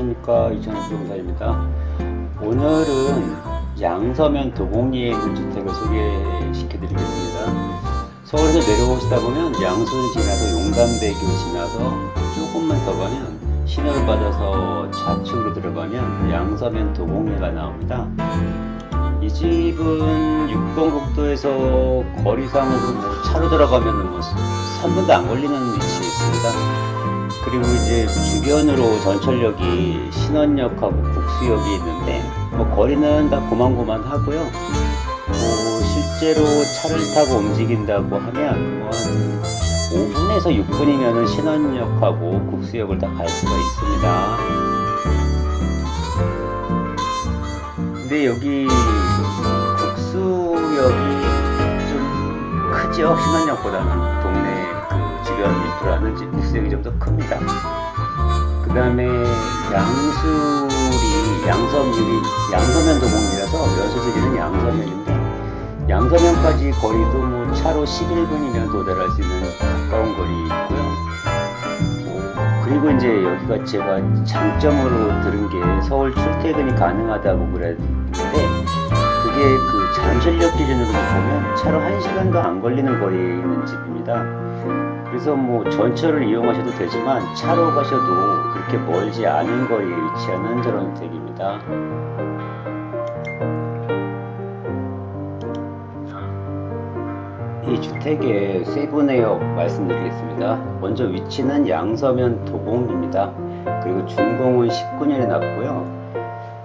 안녕하십니까. 이천욱 부동산입니다. 오늘은 양서면 도곡리에 있는 주택을 소개시켜 드리겠습니다. 서울에서 내려오시다 보면 양순 지나서 용담대교 지나서 조금만 더 가면 신호를 받아서 좌측으로 들어가면 양서면 도곡리가 나옵니다. 이 집은 6번 국도에서 거리상으로 뭐 차로 들어가면 뭐 3분도 안 걸리는 위치에 있습니다 그리고 이제 주변으로 전철역이 신원역하고 국수역이 있는데 뭐 거리는 다 고만고만 하고요. 뭐 실제로 차를 타고 움직인다고 하면 뭐한 5분에서 6분이면 신원역하고 국수역을 다 갈 수가 있습니다. 근데 여기 국수역이 좀 크죠 신원역보다는 동네 그 주변 인프라는 국 수역이 좀 더 큽니다. 그 다음에 양수리 양섬유리 양서면 도봉이라서 연수지리는 양서면인데 양서면까지 거리도 뭐 차로 11분이면 도달할 수 있는 가까운 거리 있고요. 뭐 그리고 이제 여기가 제가 장점으로 들은 게 서울 출퇴근이 가능하다고 그랬는데 그게 그 잠실역 기준으로 보면 차로 1시간도 안 걸리는 거리에 있는 집입니다. 그래서 뭐 전철을 이용하셔도 되지만 차로 가셔도 그렇게 멀지 않은 거리에 위치하는 저런 댁입니다. 이 주택의 세부 내역 말씀드리겠습니다. 먼저 위치는 양서면 도봉입니다. 그리고 준공은 19년에 났고요.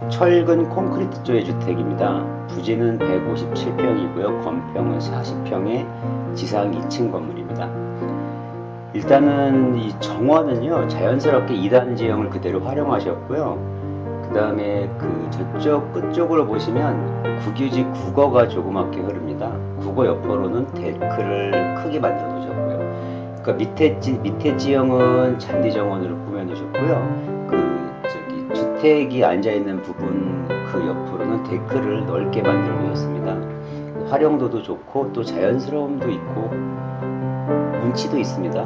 철근 콘크리트 조의 주택입니다. 부지는 157평이고요. 건평은 40평의 지상 2층 건물입니다. 일단은 이 정원은요 자연스럽게 2단 지형을 그대로 활용하셨고요. 그 다음에 그 저쪽 끝쪽으로 보시면 국유지 국어가 조그맣게 흐릅니다. 국어 옆으로는 데크를 크게 만들어 놓으셨고요. 그러니까 밑에 지, 밑에 지형은 잔디 정원으로 꾸며 놓으셨고요. 그 저기 주택이 앉아 있는 부분 그 옆으로는 데크를 넓게 만들어 놓으셨습니다. 활용도도 좋고 또 자연스러움도 있고 운치도 있습니다.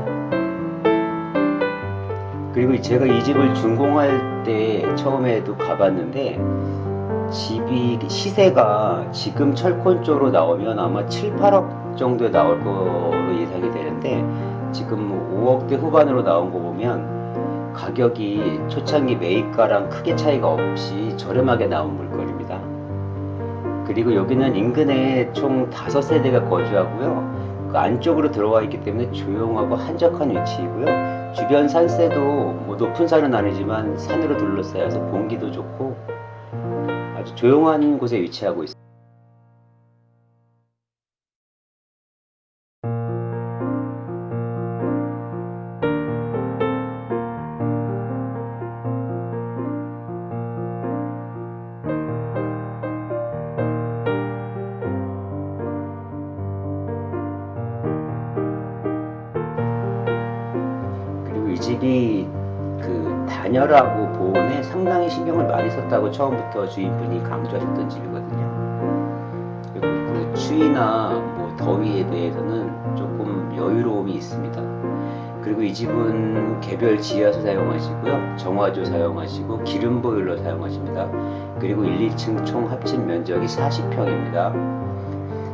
그리고 제가 이 집을 준공할 때 처음에도 가봤는데 집이 시세가 지금 철권 쪽으로 나오면 아마 7, 8억 정도에 나올 거로 예상이 되는데 지금 5억대 후반으로 나온 거 보면 가격이 초창기 매입가랑 크게 차이가 없이 저렴하게 나온 물건입니다. 그리고 여기는 인근에 총 5세대가 거주하고요. 그 안쪽으로 들어와 있기 때문에 조용하고 한적한 위치이고요. 주변 산세도 뭐 높은 산은 아니지만 산으로 둘러싸여서 공기도 좋고 아주 조용한 곳에 위치하고 있습니다. 그리고 이 집이 그 단열하고 보온에 상당히 신경을 많이 썼다고 처음부터 주인분이 강조하셨던 집이거든요. 그리고 그 추위나 뭐 더위에 대해서는 조금 여유로움이 있습니다. 그리고 이 집은 개별 지하수 사용하시고요. 정화조 사용하시고 기름 보일러 사용하십니다. 그리고 1, 2층 총 합친 면적이 40평입니다.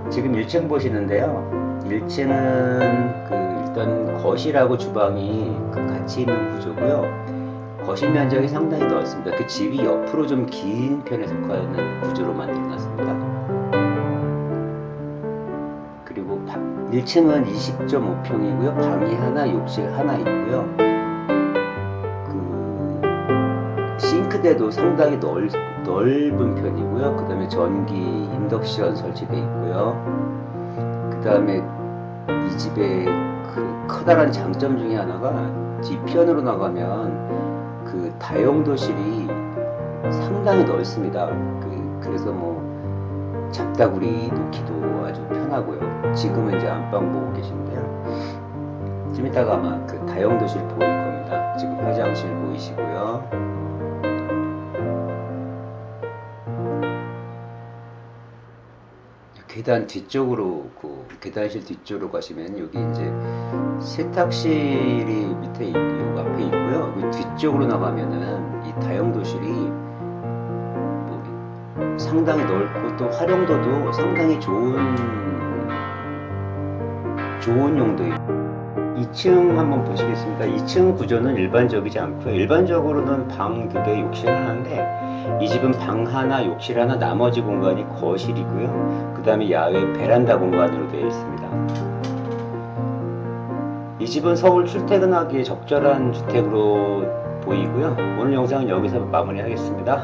지금 1층 보시는데요. 1층은 그 일단 거실하고 주방이 그 같이 있는 구조고요. 거실 면적이 상당히 넓습니다. 그 집이 옆으로 좀 긴 편에 속하는 구조로 만들어놨습니다. 그리고 1층은 20.5평이고요. 방이 하나, 욕실 하나 있고요. 그 싱크대도 상당히 넓, 넓은 편이고요. 그 다음에 전기 인덕션 설치되어 있고요. 그 다음에 이 집의 그 커다란 장점 중에 하나가 뒤편으로 나가면 그 다용도실이 상당히 넓습니다. 그, 그래서 뭐 잡다구리 놓기도 아주 편하고요. 지금은 이제 안방 보고 계신데요. 좀 이따가 아마 그 다용도실 보일 겁니다. 지금 화장실 보이시고요. 계단 뒤쪽으로 그 계단실 뒤쪽으로 가시면 여기 이제 세탁실이 밑에 있- 요 앞에 있고요. 그 뒤쪽으로 나가면은 이 다용도실이 뭐 상당히 넓고 또 활용도도 상당히 좋은 좋은 용도예요. 2층 한번 보시겠습니다. 2층 구조는 일반적이지 않고요. 일반적으로는 방 두 개, 욕실 하나인데 이 집은 방 하나, 욕실 하나, 나머지 공간이 거실이고요. 그 다음에 야외 베란다 공간으로 되어 있습니다. 이 집은 서울 출퇴근하기에 적절한 주택으로 보이고요. 오늘 영상은 여기서 마무리하겠습니다.